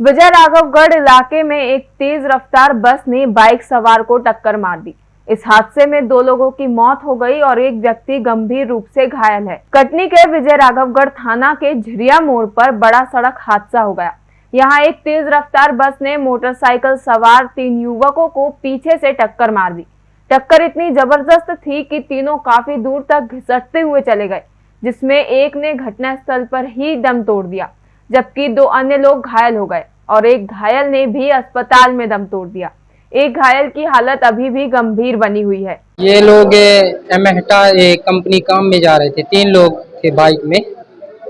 विजय राघवगढ़ इलाके में एक तेज रफ्तार बस ने बाइक सवार को टक्कर मार दी। इस हादसे में दो लोगों की मौत हो गई और एक व्यक्ति गंभीर रूप से घायल है। कटनी के विजय राघवगढ़ थाना के झिरिया मोड़ पर बड़ा सड़क हादसा हो गया। यहाँ एक तेज रफ्तार बस ने मोटरसाइकिल सवार तीन युवकों को पीछे से टक्कर मार दी। टक्कर इतनी ज़बरदस्त थी कि तीनों काफ़ी दूर तक घिसटते हुए चले गए, जिसमें एक ने घटनास्थल पर ही दम तोड़ दिया। जबकि दो अन्य लोग घायल हो गए और एक घायल ने भी अस्पताल में दम तोड़ दिया। एक घायल की हालत अभी भी गंभीर बनी हुई है। ये लोग एमेहटा कंपनी काम में जा रहे थे तीन लोग थे बाइक में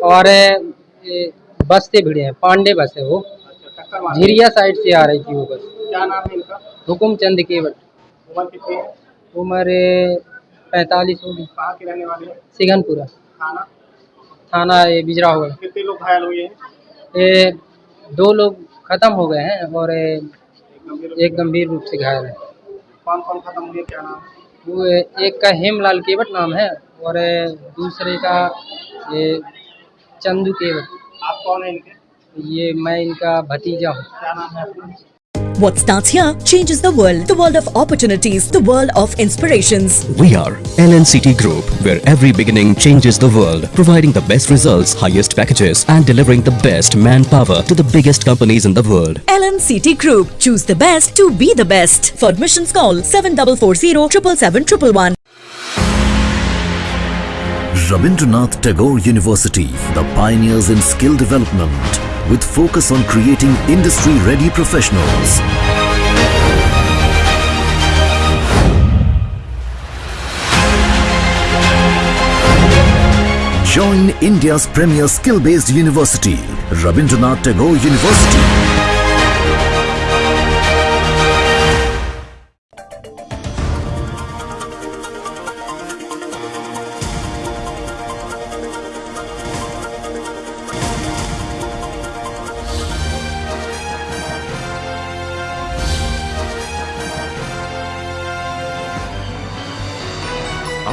और बस से भिड़े हैं पांडे बस है वो। झिरिया साइड से आ रही थी वो बस। क्या नाम है इनका? हुकुम चंद केवट उम्र कितनी है? उम्र पैंतालीस होगी। कहाँ के रहने वाले सिघनपुरा। थाना ये बिजरा हो। गया कितने लोग घायल हुए हैं? ये दो लोग खत्म हो गए हैं और एक गंभीर रूप से घायल है। कौन कौन खत्म हुए? क्या नाम? वो एक का हेमलाल केवट नाम है और दूसरे का ये चंदू केवट। आप कौन है इनके? ये मैं इनका भतीजा हूँ। क्या नाम है आपका? What starts here changes the world. The world of opportunities. The world of inspirations. We are LNCT Group, where every beginning changes the world, providing the best results, highest packages, and delivering the best manpower to the biggest companies in the world. LNCT Group. Choose the best to be the best. For admissions call 7440 777 Rabindranath Tagore University, the pioneers in skill development, with focus on creating industry-ready professionals. Join India's premier skill-based university, Rabindranath Tagore University.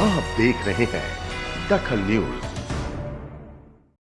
आप देख रहे हैं दखल news.